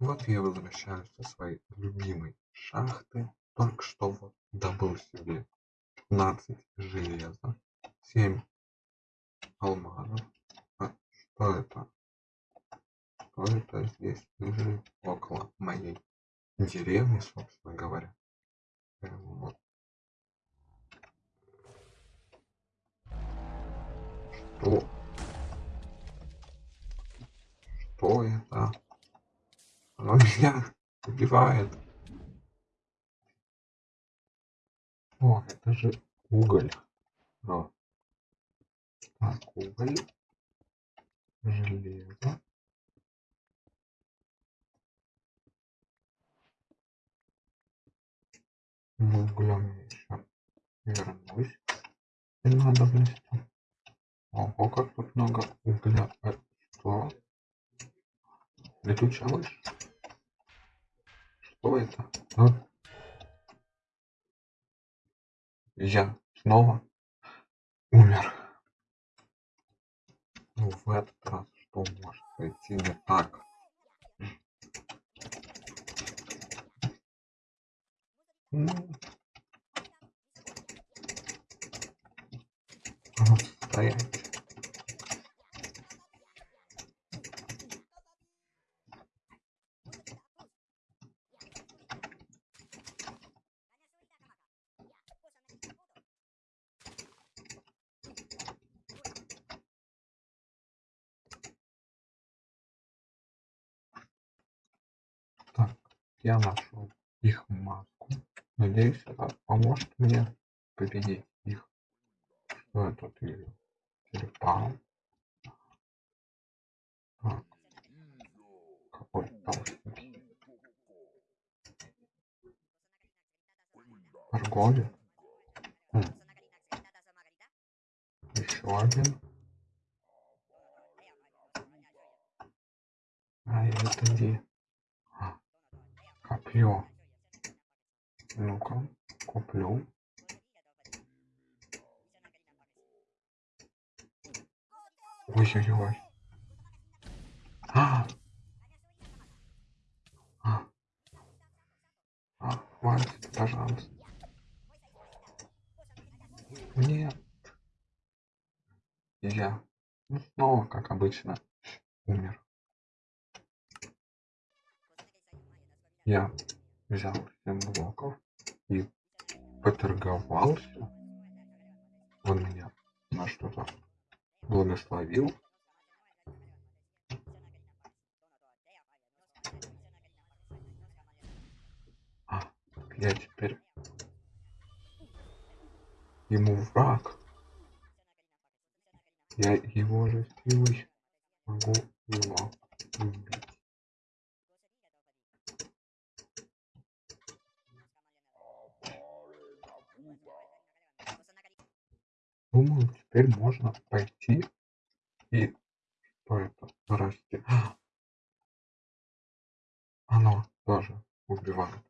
Вот я возвращаюсь со своей любимой шахты. Только что вот добыл себе пятнадцать железа, семь алмазов. А что это? Что это здесь лежит около моей деревни, собственно говоря? Вот. Что? Что меня убивает. О, это же уголь. О. Так, уголь. Железо. Углем я еще вернусь. И надобности. Ого, как тут много угля. А что? Летучая мышь? Что это? А? Я снова умер. Ну, в этот раз что может пойти не так? Ну, вот стоять. Так, я нашел их маску. Надеюсь, это поможет мне победить их. Что я тут вижу? Черепа. Так. Какой толстенький. Торговец. Хм. Еще один. А это где? Копье. Ну-ка, куплю. Ой-ой-ой. А! А! А, хватит, пожалуйста. Нет. Я ну, снова, как обычно, умер. Я взял 7 блоков и поторговался. Он меня на что-то благословил. А, я теперь ему враг. Я его же силой могу его Думаю, теперь можно пойти и что это расти. Оно тоже убивает.